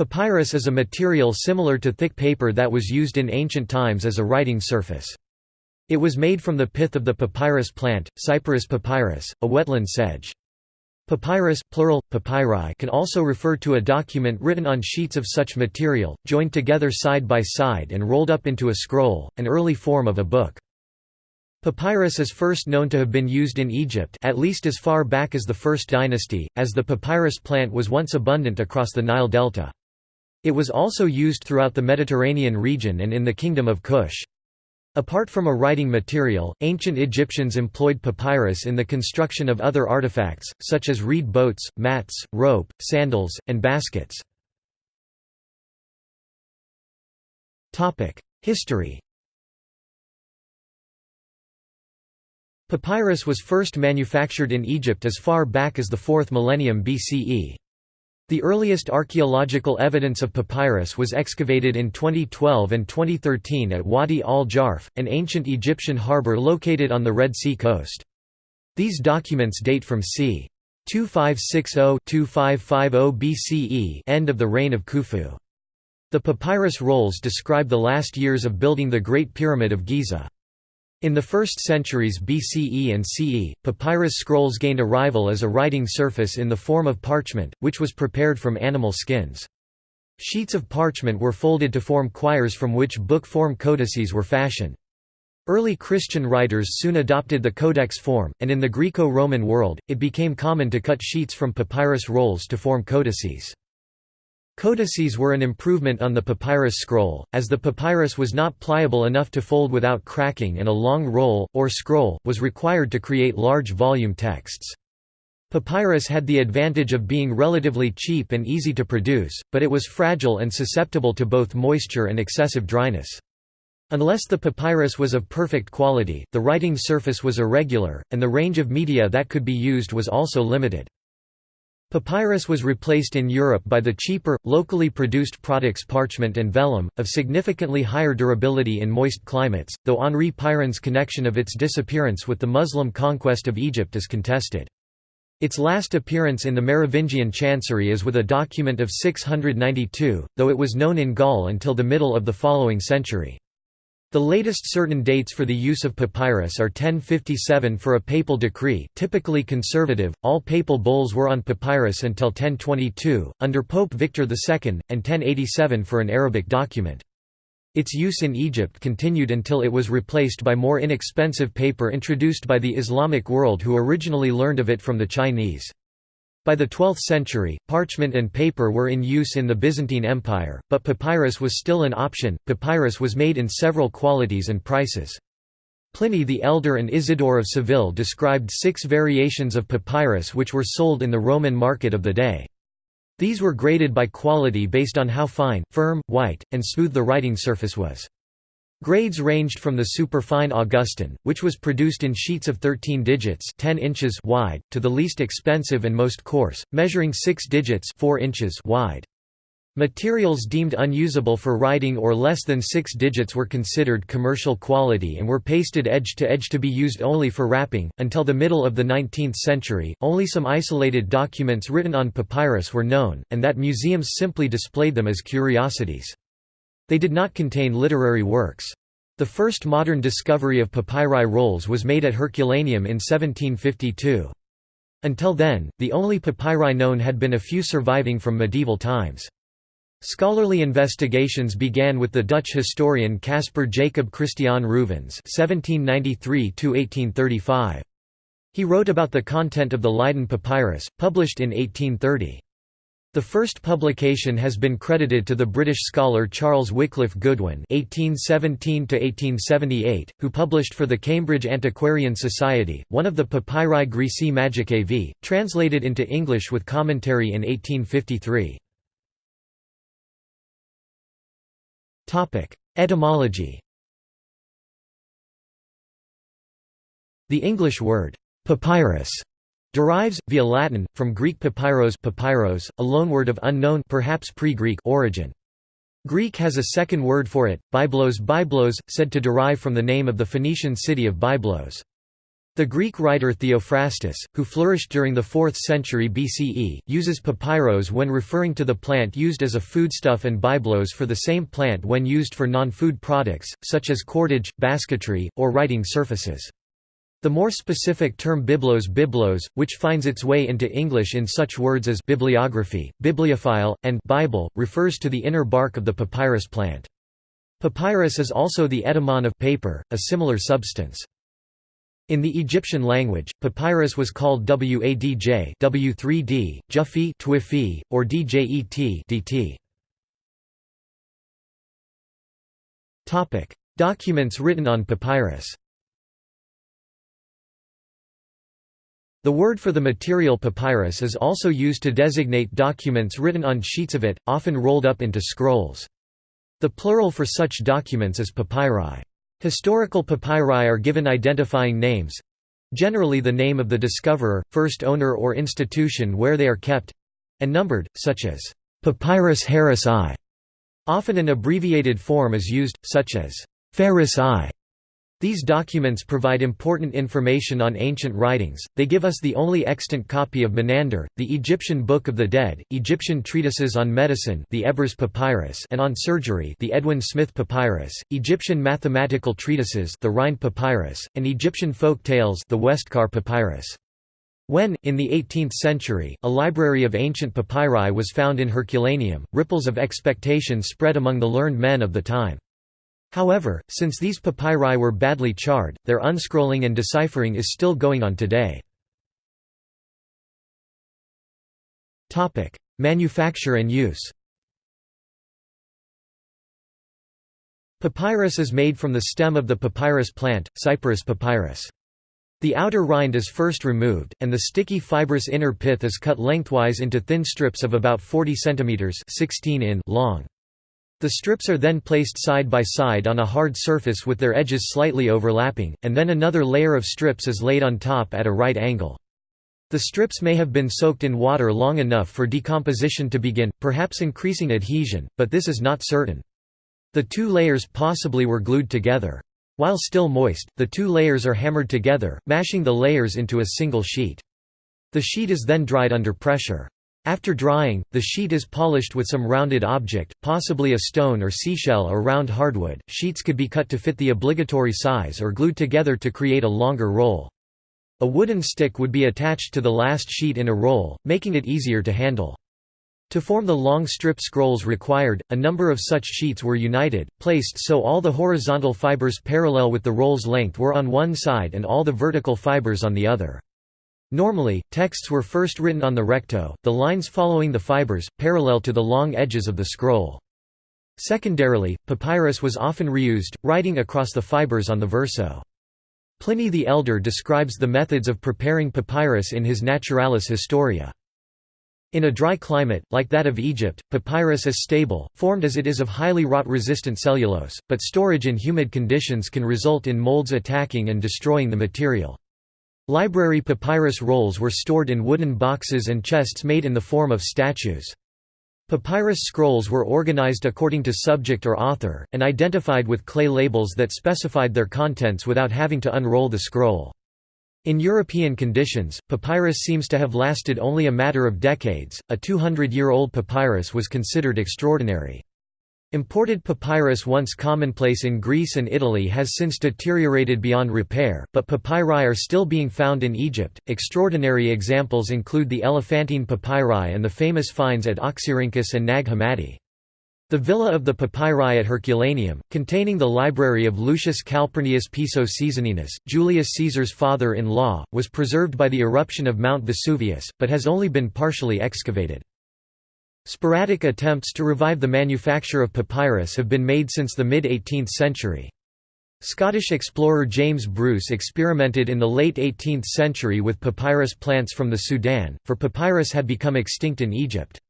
Papyrus is a material similar to thick paper that was used in ancient times as a writing surface. It was made from the pith of the papyrus plant, Cyperus papyrus, a wetland sedge. Papyrus plural, papyri can also refer to a document written on sheets of such material, joined together side by side and rolled up into a scroll, an early form of a book. Papyrus is first known to have been used in Egypt at least as far back as the First Dynasty, as the papyrus plant was once abundant across the Nile Delta. It was also used throughout the Mediterranean region and in the Kingdom of Kush. Apart from a writing material, ancient Egyptians employed papyrus in the construction of other artifacts, such as reed boats, mats, rope, sandals, and baskets. History Papyrus was first manufactured in Egypt as far back as the 4th millennium BCE. The earliest archaeological evidence of papyrus was excavated in 2012 and 2013 at Wadi al-Jarf, an ancient Egyptian harbor located on the Red Sea coast. These documents date from c. 2560–2550 BCE end of the reign of Khufu. The papyrus rolls describe the last years of building the Great Pyramid of Giza. In the 1st centuries BCE and CE, papyrus scrolls gained a rival as a writing surface in the form of parchment, which was prepared from animal skins. Sheets of parchment were folded to form quires from which book-form codices were fashioned. Early Christian writers soon adopted the codex form, and in the Greco-Roman world, it became common to cut sheets from papyrus rolls to form codices. Codices were an improvement on the papyrus scroll, as the papyrus was not pliable enough to fold without cracking and a long roll, or scroll, was required to create large volume texts. Papyrus had the advantage of being relatively cheap and easy to produce, but it was fragile and susceptible to both moisture and excessive dryness. Unless the papyrus was of perfect quality, the writing surface was irregular, and the range of media that could be used was also limited. Papyrus was replaced in Europe by the cheaper, locally produced products parchment and vellum, of significantly higher durability in moist climates, though Henri Pirenne's connection of its disappearance with the Muslim conquest of Egypt is contested. Its last appearance in the Merovingian chancery is with a document of 692, though it was known in Gaul until the middle of the following century. The latest certain dates for the use of papyrus are 1057 for a papal decree typically conservative, all papal bulls were on papyrus until 1022, under Pope Victor II, and 1087 for an Arabic document. Its use in Egypt continued until it was replaced by more inexpensive paper introduced by the Islamic world who originally learned of it from the Chinese. By the 12th century, parchment and paper were in use in the Byzantine Empire, but papyrus was still an option. Papyrus was made in several qualities and prices. Pliny the Elder and Isidore of Seville described six variations of papyrus which were sold in the Roman market of the day. These were graded by quality based on how fine, firm, white, and smooth the writing surface was. Grades ranged from the superfine Augustan, which was produced in sheets of 13 digits 10 inches wide, to the least expensive and most coarse, measuring 6 digits 4 inches wide. Materials deemed unusable for writing or less than 6 digits were considered commercial quality and were pasted edge to edge to be used only for wrapping. Until the middle of the 19th century, only some isolated documents written on papyrus were known, and that museums simply displayed them as curiosities. They did not contain literary works. The first modern discovery of papyri rolls was made at Herculaneum in 1752. Until then, the only papyri known had been a few surviving from medieval times. Scholarly investigations began with the Dutch historian Caspar Jacob Christian (1793–1835). He wrote about the content of the Leiden Papyrus, published in 1830. The first publication has been credited to the British scholar Charles Wycliffe Goodwin (1817–1878), who published for the Cambridge Antiquarian Society one of the Papyri Graecae Magicae v. translated into English with commentary in 1853. Topic: Etymology. The English word papyrus Derives, via Latin, from Greek papyros, papyros a loanword of unknown perhaps pre-Greek origin. Greek has a second word for it, byblos byblos, said to derive from the name of the Phoenician city of Byblos. The Greek writer Theophrastus, who flourished during the 4th century BCE, uses papyrus when referring to the plant used as a foodstuff and byblos for the same plant when used for non-food products, such as cordage, basketry, or writing surfaces. The more specific term biblos biblos, which finds its way into English in such words as bibliography, bibliophile, and Bible, refers to the inner bark of the papyrus plant. Papyrus is also the etymon of paper, a similar substance. In the Egyptian language, papyrus was called Wadj W3D, Jufi Twifi, or Djet DT. Documents written on papyrus. The word for the material papyrus is also used to designate documents written on sheets of it, often rolled up into scrolls. The plural for such documents is papyri. Historical papyri are given identifying names generally the name of the discoverer, first owner or institution where they are kept and numbered, such as Papyrus Harris I. Often an abbreviated form is used, such as Ferris I. These documents provide important information on ancient writings, they give us the only extant copy of Menander, the Egyptian Book of the Dead, Egyptian treatises on medicine the Ebers Papyrus and on surgery the Edwin Smith Papyrus, Egyptian mathematical treatises the Rhind Papyrus, and Egyptian folk tales the Westcar Papyrus. When, in the 18th century, a library of ancient papyri was found in Herculaneum, ripples of expectation spread among the learned men of the time. However, since these papyri were badly charred, their unscrolling and deciphering is still going on today. Manufacture and use Papyrus is made from the stem of the papyrus plant, Cyperus papyrus. The outer rind is first removed, and the sticky fibrous inner pith is cut lengthwise into thin strips of about 40 cm 16 in long. The strips are then placed side by side on a hard surface with their edges slightly overlapping, and then another layer of strips is laid on top at a right angle. The strips may have been soaked in water long enough for decomposition to begin, perhaps increasing adhesion, but this is not certain. The two layers possibly were glued together. While still moist, the two layers are hammered together, mashing the layers into a single sheet. The sheet is then dried under pressure. After drying, the sheet is polished with some rounded object, possibly a stone or seashell or round hardwood. Sheets could be cut to fit the obligatory size or glued together to create a longer roll. A wooden stick would be attached to the last sheet in a roll, making it easier to handle. To form the long strip scrolls required, a number of such sheets were united, placed so all the horizontal fibers parallel with the roll's length were on one side and all the vertical fibers on the other. Normally, texts were first written on the recto, the lines following the fibers, parallel to the long edges of the scroll. Secondarily, papyrus was often reused, writing across the fibers on the verso. Pliny the Elder describes the methods of preparing papyrus in his Naturalis Historia. In a dry climate, like that of Egypt, papyrus is stable, formed as it is of highly rot-resistant cellulose, but storage in humid conditions can result in molds attacking and destroying the material. Library papyrus rolls were stored in wooden boxes and chests made in the form of statues. Papyrus scrolls were organized according to subject or author, and identified with clay labels that specified their contents without having to unroll the scroll. In European conditions, papyrus seems to have lasted only a matter of decades. A 200 year old papyrus was considered extraordinary. Imported papyrus once commonplace in Greece and Italy has since deteriorated beyond repair, but papyri are still being found in Egypt. Extraordinary examples include the Elephantine papyri and the famous finds at Oxyrhynchus and Nag Hammadi. The villa of the papyri at Herculaneum, containing the library of Lucius Calpurnius Piso Caesoninus, Julius Caesar's father-in-law, was preserved by the eruption of Mount Vesuvius, but has only been partially excavated. Sporadic attempts to revive the manufacture of papyrus have been made since the mid-18th century. Scottish explorer James Bruce experimented in the late 18th century with papyrus plants from the Sudan, for papyrus had become extinct in Egypt.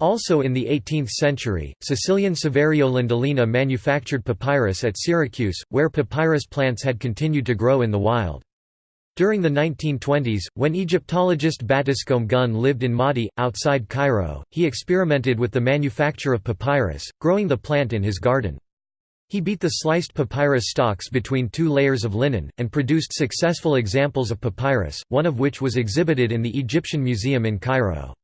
Also in the 18th century, Sicilian Saverio Landolina manufactured papyrus at Syracuse, where papyrus plants had continued to grow in the wild. During the 1920s, when Egyptologist Battiscombe Gunn lived in Maadi, outside Cairo, he experimented with the manufacture of papyrus, growing the plant in his garden. He beat the sliced papyrus stalks between two layers of linen, and produced successful examples of papyrus, one of which was exhibited in the Egyptian Museum in Cairo.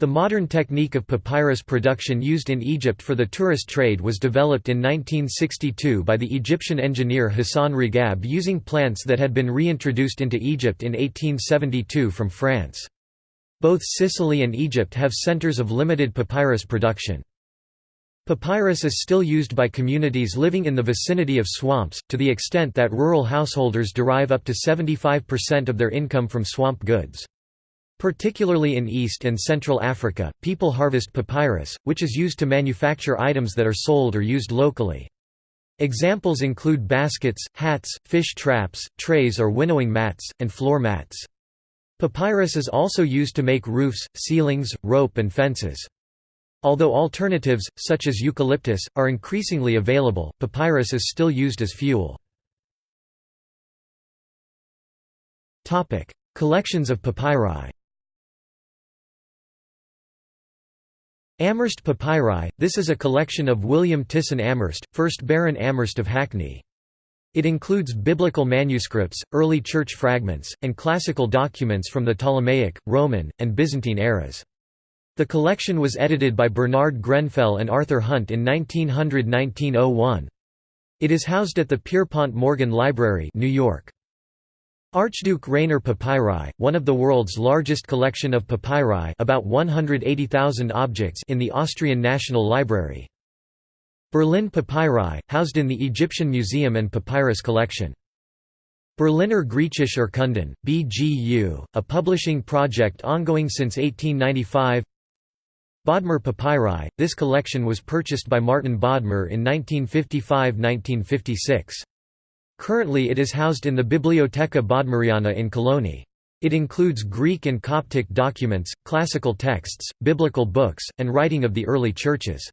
The modern technique of papyrus production used in Egypt for the tourist trade was developed in 1962 by the Egyptian engineer Hassan Ragab using plants that had been reintroduced into Egypt in 1872 from France. Both Sicily and Egypt have centers of limited papyrus production. Papyrus is still used by communities living in the vicinity of swamps, to the extent that rural householders derive up to 75% of their income from swamp goods. Particularly in East and Central Africa, people harvest papyrus, which is used to manufacture items that are sold or used locally. Examples include baskets, hats, fish traps, trays or winnowing mats, and floor mats. Papyrus is also used to make roofs, ceilings, rope and fences. Although alternatives, such as eucalyptus, are increasingly available, papyrus is still used as fuel. Collections of papyri Amherst Papyri – This is a collection of William Tyssen Amherst, 1st Baron Amherst of Hackney. It includes biblical manuscripts, early church fragments, and classical documents from the Ptolemaic, Roman, and Byzantine eras. The collection was edited by Bernard Grenfell and Arthur Hunt in 1900–1901. It is housed at the Pierpont Morgan Library New York. Archduke Rainer Papyri, one of the world's largest collection of papyri about 180,000 objects in the Austrian National Library. Berlin Papyri, housed in the Egyptian Museum and Papyrus Collection. Berliner Griechische Urkunden, BGU, a publishing project ongoing since 1895 Bodmer Papyri – This collection was purchased by Martin Bodmer in 1955–1956. Currently it is housed in the Biblioteca Bodmeriana in Cologny. It includes Greek and Coptic documents, classical texts, biblical books, and writing of the early churches.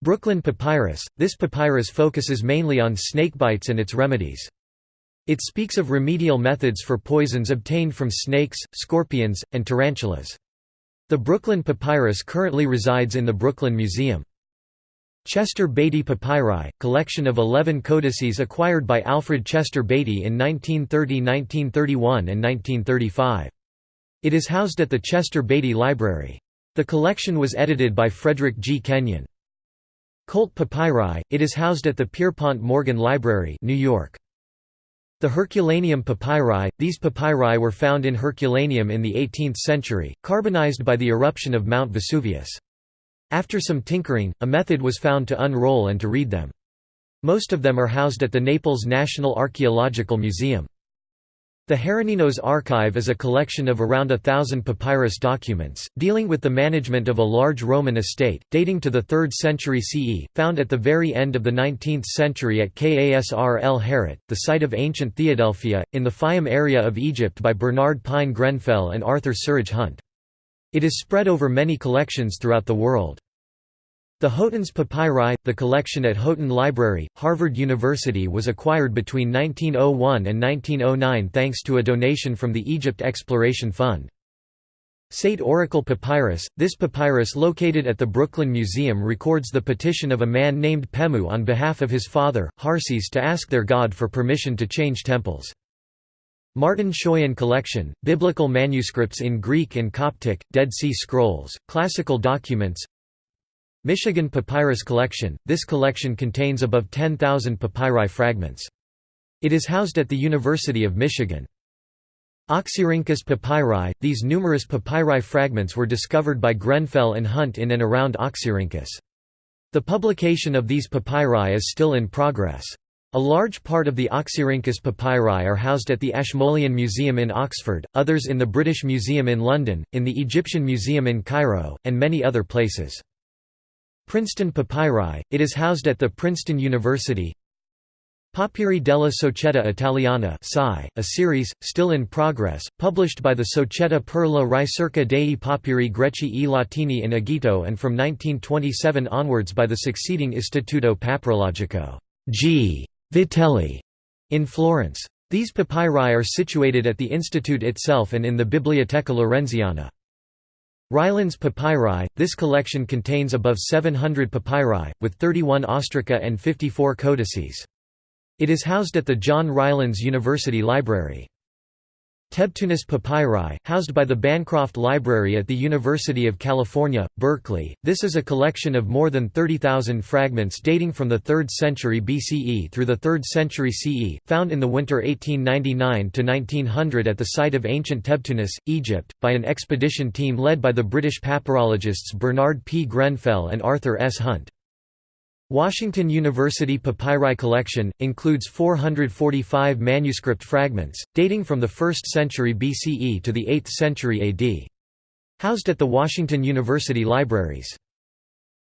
Brooklyn Papyrus – This papyrus focuses mainly on snakebites and its remedies. It speaks of remedial methods for poisons obtained from snakes, scorpions, and tarantulas. The Brooklyn Papyrus currently resides in the Brooklyn Museum. Chester Beatty Papyri, collection of 11 codices acquired by Alfred Chester Beatty in 1930 1931 and 1935. It is housed at the Chester Beatty Library. The collection was edited by Frederick G. Kenyon. Colt Papyri, it is housed at the Pierpont Morgan Library New York. The Herculaneum papyri – These papyri were found in Herculaneum in the 18th century, carbonized by the eruption of Mount Vesuvius. After some tinkering, a method was found to unroll and to read them. Most of them are housed at the Naples National Archaeological Museum. The Heroninos Archive is a collection of around a thousand papyrus documents, dealing with the management of a large Roman estate, dating to the 3rd century CE, found at the very end of the 19th century at Kasr el Harit, the site of ancient Theadelphia, in the Fayum area of Egypt by Bernard Pine Grenfell and Arthur Surridge Hunt. It is spread over many collections throughout the world. The Houghton's Papyri, the collection at Houghton Library, Harvard University was acquired between 1901 and 1909 thanks to a donation from the Egypt Exploration Fund. Saite Oracle Papyrus – This papyrus located at the Brooklyn Museum records the petition of a man named Pemu on behalf of his father, Harses to ask their god for permission to change temples. Martin Schøyen Collection, Biblical Manuscripts in Greek and Coptic, Dead Sea Scrolls, Classical Documents, Michigan Papyrus Collection – This collection contains above 10,000 papyri fragments. It is housed at the University of Michigan. Oxyrhynchus papyri – These numerous papyri fragments were discovered by Grenfell and Hunt in and around Oxyrhynchus. The publication of these papyri is still in progress. A large part of the Oxyrhynchus papyri are housed at the Ashmolean Museum in Oxford, others in the British Museum in London, in the Egyptian Museum in Cairo, and many other places. Princeton Papyri, it is housed at the Princeton University Papyri della Società Italiana a series, still in progress, published by the Società per la ricerca dei papyri greci e latini in Egitto and from 1927 onwards by the succeeding Istituto Papirologico G. Vitelli in Florence. These papyri are situated at the institute itself and in the Biblioteca Laurenziana. Rylands papyri – This collection contains above 700 papyri, with 31 ostraca and 54 codices. It is housed at the John Rylands University Library. Tebtunis papyri, housed by the Bancroft Library at the University of California, Berkeley. This is a collection of more than 30,000 fragments dating from the 3rd century BCE through the 3rd century CE, found in the winter 1899–1900 at the site of ancient Tebtunis, Egypt, by an expedition team led by the British papyrologists Bernard P. Grenfell and Arthur S. Hunt. Washington University Papyri collection, includes 445 manuscript fragments, dating from the 1st century BCE to the 8th century AD. Housed at the Washington University Libraries.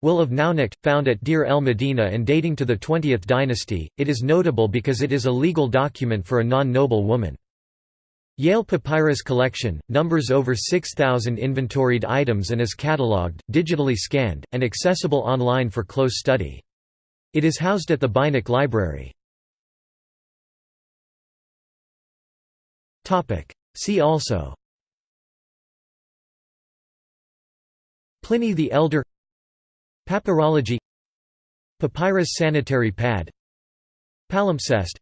Will of Naunakhte, found at Deir el Medina and dating to the 20th dynasty, it is notable because it is a legal document for a non-noble woman. Yale Papyrus Collection, numbers over 6,000 inventoried items and is catalogued, digitally scanned, and accessible online for close study. It is housed at the Beinecke Library. See also. Pliny the Elder. Papyrology. Papyrus sanitary pad. Palimpsest.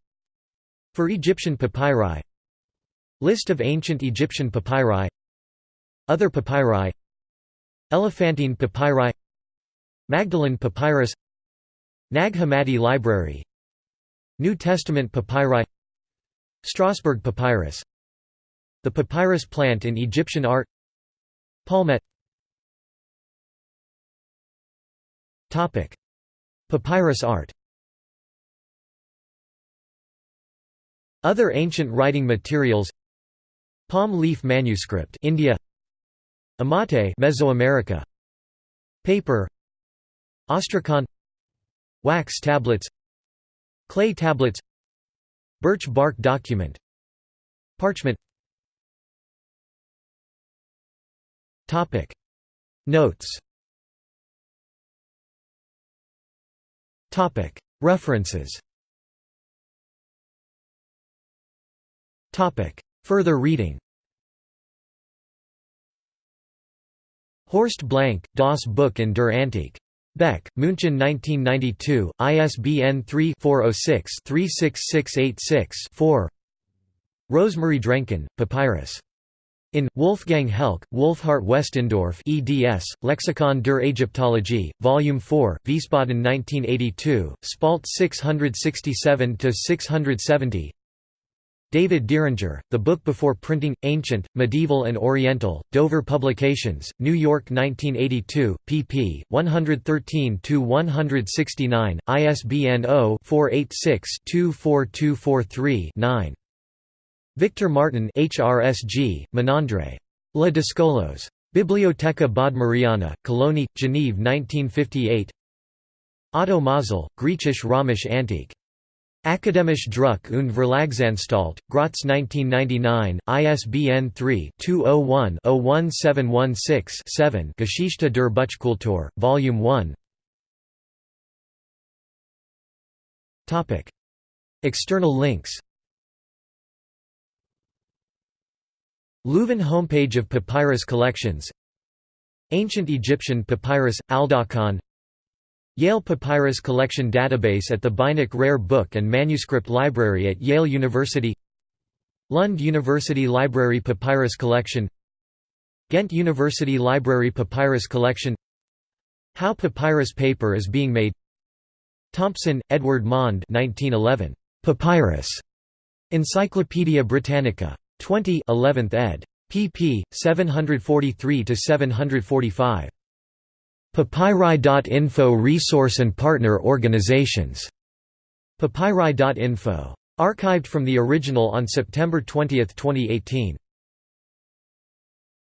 For Egyptian papyri. List of ancient Egyptian papyri. Other papyri. Elephantine papyri. Magdalen papyrus Nag Hammadi Library. New Testament papyri. Strasbourg papyrus. The papyrus plant in Egyptian art. Palmette Papyrus art. Other ancient writing materials. Palm leaf manuscript India. Amate Mesoamerica. Paper. Ostracon Wax tablets Clay tablets Birch bark document Parchment. Topic. Notes. Topic. References. Topic. Further reading. Horst Blank, Das Buch in der Antike. Beck, München 1992, ISBN 3-406-36686-4 Rosemarie Drenkhahn, Papyrus. In, Wolfgang Helck, Wolfhart Westendorf eds, Lexikon der Ägyptologie, Volume 4, Wiesbaden 1982, Spalt 667–670 David Diringer, The Book Before Printing, Ancient, Medieval and Oriental, Dover Publications, New York 1982, pp. 113–169, ISBN 0-486-24243-9. Victor Martin HRSG, Menandre. La Dyscolos. Biblioteca Bodmeriana, Cologny, Geneve 1958 Otto Mazal, Griechisch Römisch Antike. Akademische Druck und Verlagsanstalt, Graz 1999, ISBN 3-201-01716-7 Geschichte der Buchkultur, Volume 1 External links. Leuven homepage of papyrus collections. Ancient Egyptian papyrus, Aldakhan Yale Papyrus Collection Database at the Beinecke Rare Book and Manuscript Library at Yale University Lund University Library Papyrus Collection Ghent University Library Papyrus Collection How papyrus paper is being made Thompson, Edward Maunde 1911. Papyrus. Encyclopædia Britannica. 20 11th ed. pp. 743–745. Papyri.info Resource and partner organizations. Papyri.info. Archived from the original on September 20, 2018.